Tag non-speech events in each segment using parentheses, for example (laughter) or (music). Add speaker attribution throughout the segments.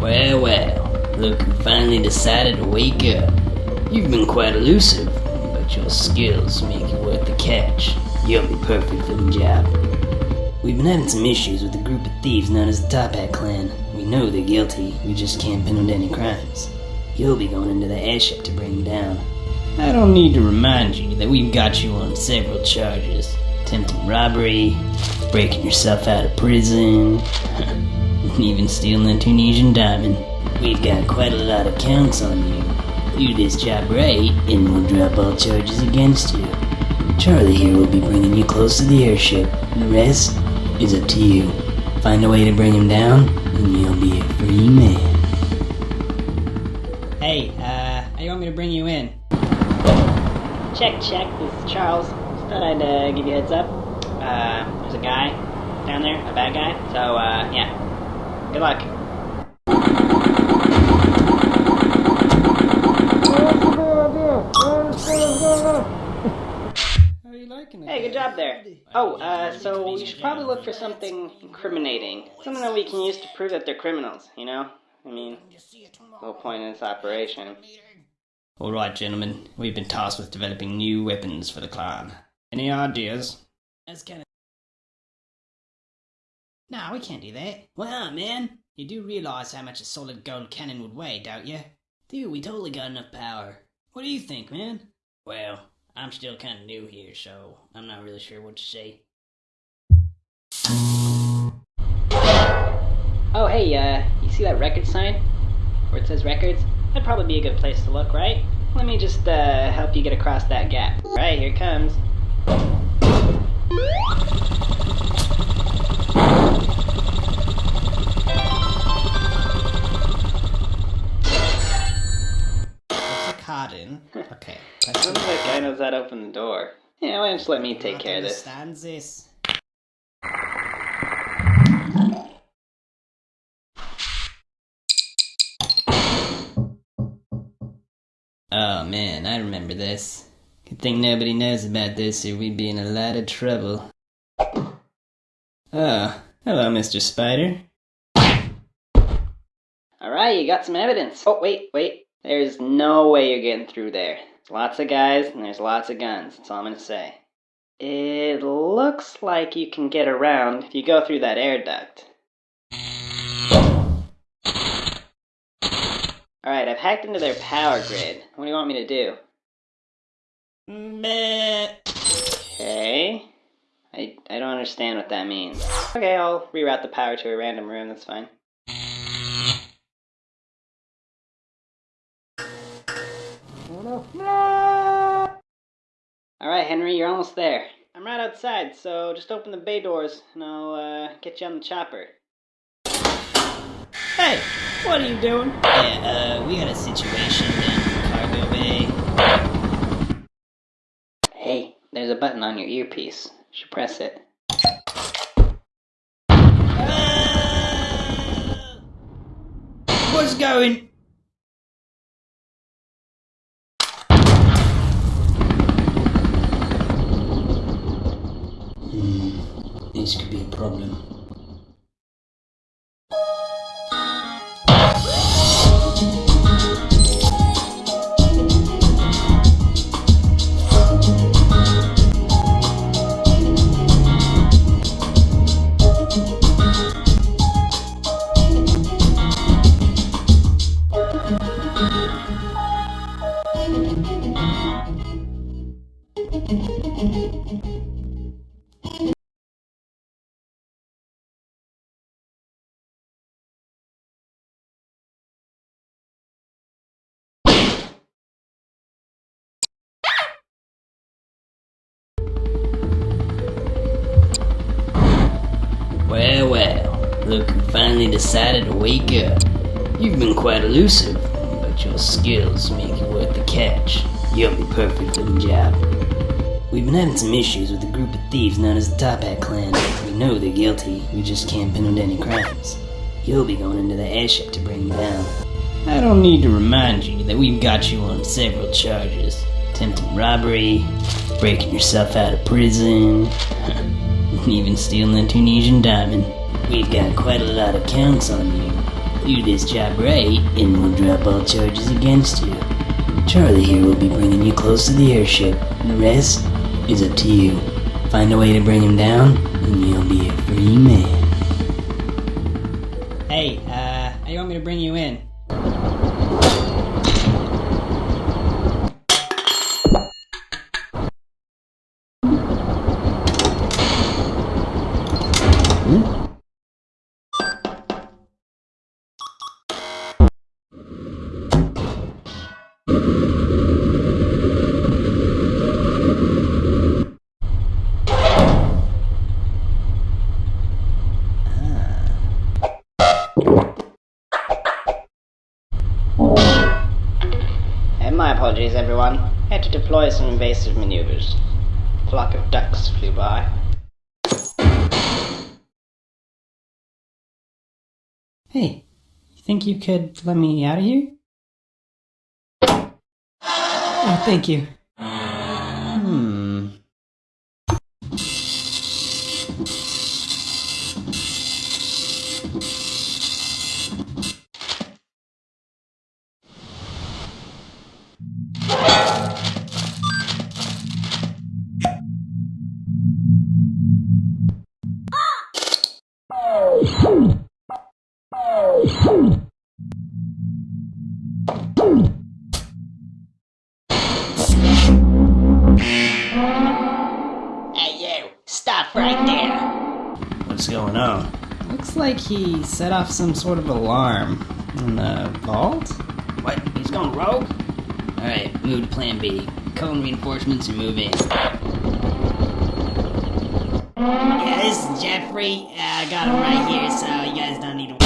Speaker 1: Well, well, look who finally decided to wake up. You've been quite elusive, but your skills make it worth the catch. You'll be perfect for the job. We've been having some issues with a group of thieves known as the Toppat Clan. We know they're guilty, we just can't pin them to any crimes. You'll be going into the airship to bring them down. I don't need to remind you that we've got you on several charges. Attempted robbery, breaking yourself out of prison, (laughs) even stealing a Tunisian diamond. We've got quite a lot of counts on you. Do this job right, and we'll drop all charges against you. Charlie here will be bringing you close to the airship. The rest is up to you. Find a way to bring him down, and you'll be a free man.
Speaker 2: Hey, uh, how you want me to bring you in? Check, check. This is Charles. Just thought I'd uh, give you a heads up. Uh, there's a guy down there, a bad guy. So, uh, yeah. Good luck.
Speaker 3: How are you liking it?
Speaker 2: Hey, good job there. Oh, uh, so you should probably look for something incriminating. Something that we can use to prove that they're criminals, you know? I mean, whole point in this operation.
Speaker 1: Alright, gentlemen, we've been tasked with developing new weapons for the clan. Any ideas?
Speaker 3: That's kind Nah, we can't do that.
Speaker 1: Well, man,
Speaker 3: You do realize how much a solid gold cannon would weigh, don't you?
Speaker 1: dude, we totally got enough power.
Speaker 3: What do you think, man?
Speaker 1: Well, I'm still kind of new here, so I'm not really sure what to say.
Speaker 2: Oh, hey, uh, you see that record sign? Where it says records? That'd probably be a good place to look, right? Let me just, uh, help you get across that gap. Right, here comes.
Speaker 3: What's the card in? Okay.
Speaker 2: Wonder if that guy knows how to open the door. Yeah, why don't you let me take care of this?
Speaker 3: Understands this.
Speaker 1: Oh man, I remember this. Good thing nobody knows about this or we'd be in a lot of trouble. Oh, hello, Mr. Spider.
Speaker 2: Alright, you got some evidence. Oh, wait, wait. There's no way you're getting through there. There's lots of guys and there's lots of guns. That's all I'm gonna say. It looks like you can get around if you go through that air duct. Alright, I've hacked into their power grid. What do you want me to do?
Speaker 3: Meh.
Speaker 2: Okay. I, I don't understand what that means. Okay, I'll reroute the power to a random room, that's fine. Alright, Henry, you're almost there. I'm right outside, so just open the bay doors and I'll uh, get you on the chopper.
Speaker 3: Hey, what are you doing?
Speaker 1: Yeah, uh, we got a situation down in the cargo bay.
Speaker 2: Hey, there's a button on your earpiece. You should press it.
Speaker 3: What's going?
Speaker 1: This look who finally decided to wake up. You've been quite elusive, but your skills make it worth the catch. You'll be perfect for the job. We've been having some issues with a group of thieves known as the Toppat Clan. We know they're guilty, we just can't pin them to any crimes. You'll be going into the airship to bring them down. I don't need to remind you that we've got you on several charges. Attempted robbery, breaking yourself out of prison, (laughs) even stealing a Tunisian diamond. We've got quite a lot of counts on you. Do this job right, and we'll drop all charges against you. Charlie here will be bringing you close to the airship. The rest is up to you. Find a way to bring him down, and you'll be a free man.
Speaker 2: Hey, uh, how you want me to bring you in?
Speaker 4: Some invasive maneuvers. A flock of ducks flew by.
Speaker 2: Hey, you think you could let me out of here? Oh, thank you.
Speaker 4: Hey, you! Stop right there!
Speaker 1: What's going on?
Speaker 2: Looks like he set off some sort of alarm in the vault.
Speaker 1: What? He's going rogue? Alright, move to plan B. Call in reinforcements and move in.
Speaker 2: Yeah, this is Jeffrey. Uh, I got him right here, so you guys don't need to.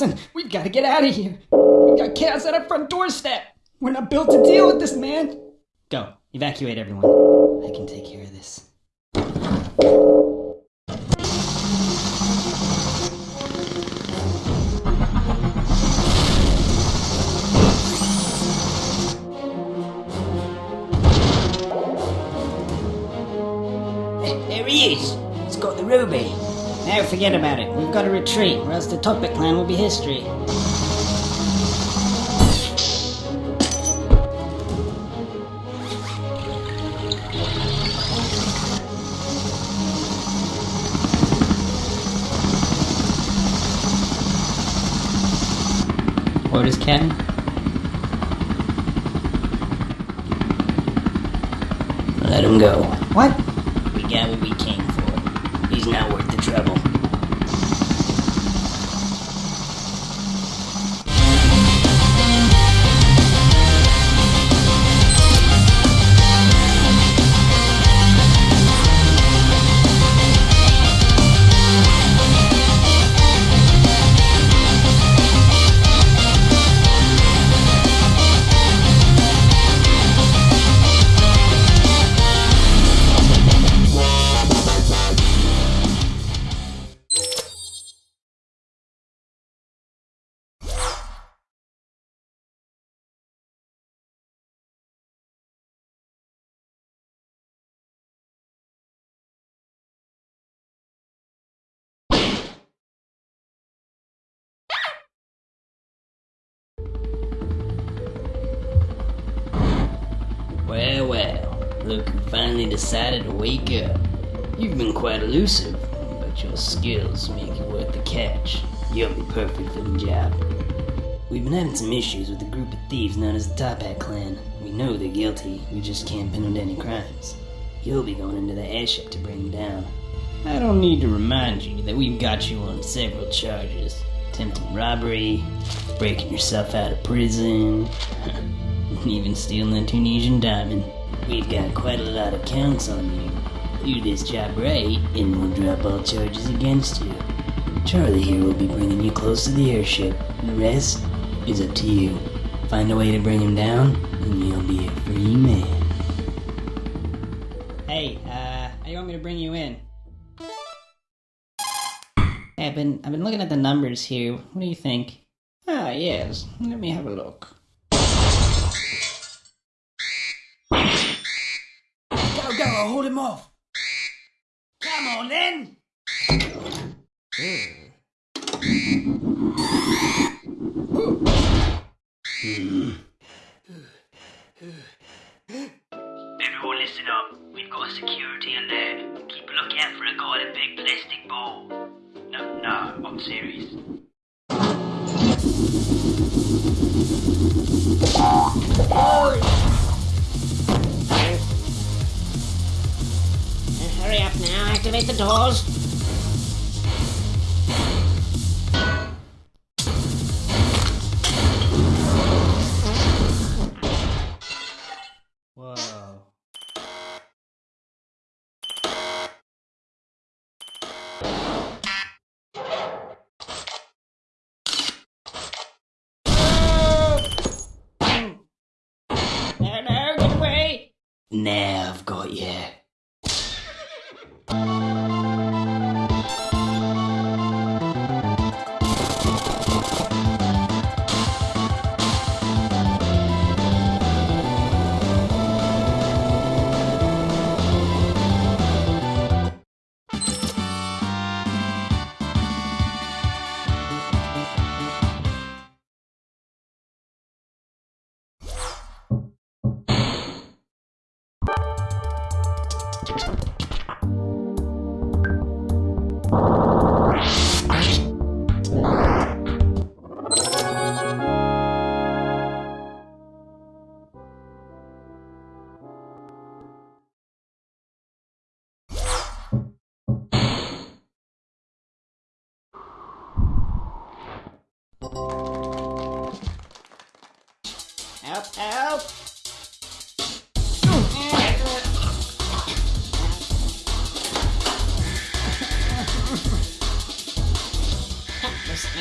Speaker 2: Wilson, we've got to get out of here. We've got chaos at our front doorstep. We're not built to deal with this, man. Go, evacuate everyone. I can take care of this.
Speaker 1: There he is! He's got the ruby.
Speaker 2: Now forget about it. We've got to retreat, or else the Toppat clan will be history.
Speaker 1: Orders, Ken? Let him go.
Speaker 2: What?
Speaker 1: We got what Well, well. Look who finally decided to wake up. You've been quite elusive, but your skills make you worth the catch. You'll be perfect for the job. We've been having some issues with a group of thieves known as the Toppat Clan. We know they're guilty, we just can't pin them to any crimes. You'll be going into the airship to bring them down. I don't need to remind you that we've got you on several charges. attempting robbery, breaking yourself out of prison, (laughs) even stealing a Tunisian diamond. We've got quite a lot of counts on you. Do this job right, and we'll drop all charges against you. Charlie here will be bringing you close to the airship. The rest is up to you. Find a way to bring him down, and you'll be a free man.
Speaker 3: Hey, uh, how you want me to bring you in? Hey, I've been I've been looking at the numbers here. What do you think? Ah, yes. Let me have a look. Go! Hold him off. Come on, then.
Speaker 1: Everyone listen up. We've got a security alert. Keep a lookout for a guy in a big plastic ball. No, no, I'm serious.
Speaker 2: Hurry up now, activate the doors.
Speaker 3: Whoa. No, no, get away!
Speaker 1: Now I've got you.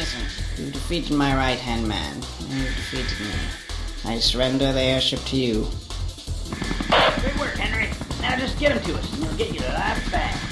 Speaker 2: Listen, listen. You defeated my right-hand man. You defeated me. I surrender the airship to you.
Speaker 1: Good work, Henry. Now just get him to us, and we'll get you the life back.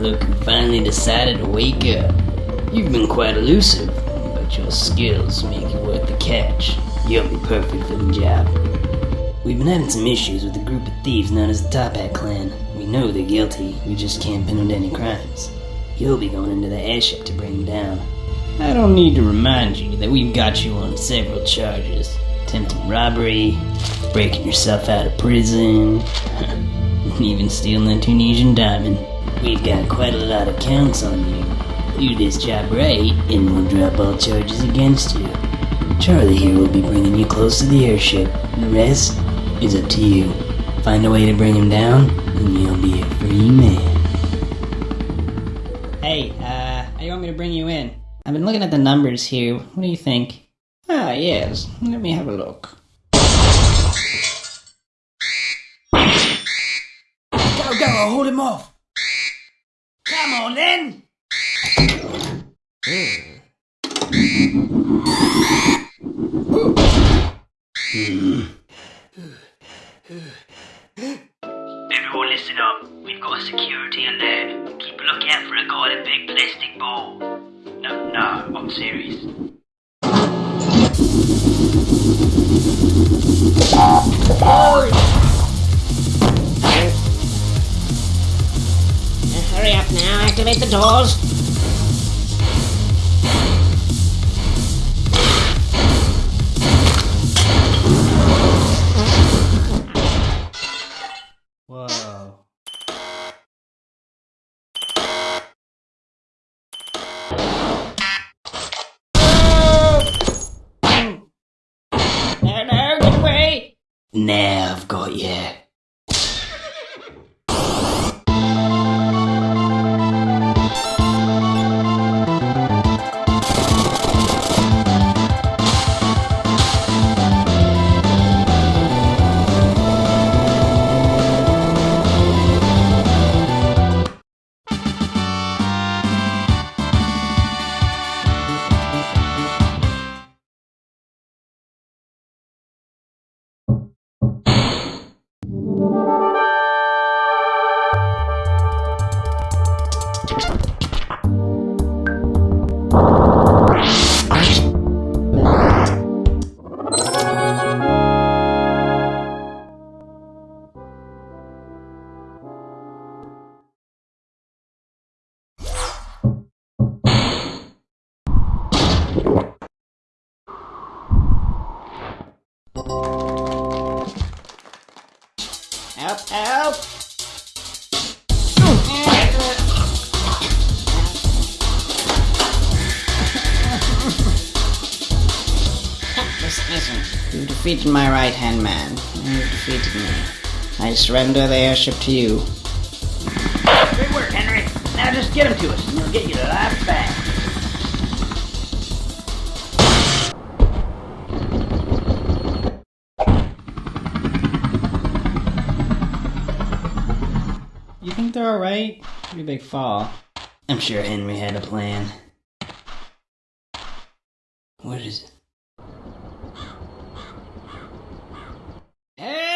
Speaker 1: Look who finally decided to wake up. You've been quite elusive, but your skills make you worth the catch. You'll be perfect for the job. We've been having some issues with a group of thieves known as the Toppat Clan. We know they're guilty, we just can't pin them to any crimes. You'll be going into the airship to bring them down. I don't need to remind you that we've got you on several charges. Attempting robbery, breaking yourself out of prison, (laughs) and even stealing a Tunisian diamond. We've got quite a lot of counts on you. Do this job right, and we'll drop all charges against you. Charlie here will be bringing you close to the airship. The rest is up to you. Find a way to bring him down, and you'll be a free man.
Speaker 2: Hey, uh, how you want me to bring you in? I've been looking at the numbers here. What do you think? Ah, yes. Let me have a look.
Speaker 3: Go, go, I'll hold him off. Come on, then.
Speaker 1: Everyone listen up. We've got a security alert. Keep a lookout for a guy in a big plastic ball. No, no, I'm serious.
Speaker 2: Hurry up now, activate the doors.
Speaker 3: Whoa.
Speaker 2: No, no, get away!
Speaker 1: Now I've got you.
Speaker 2: Listen, listen. You've defeated my right-hand man. You've defeated me. I surrender the airship to you.
Speaker 1: Great work, Henry. Now just get him to us, and he'll get you the life back.
Speaker 2: You think they're alright? Pretty big fall.
Speaker 1: I'm sure Henry had a plan. What is it? Hey!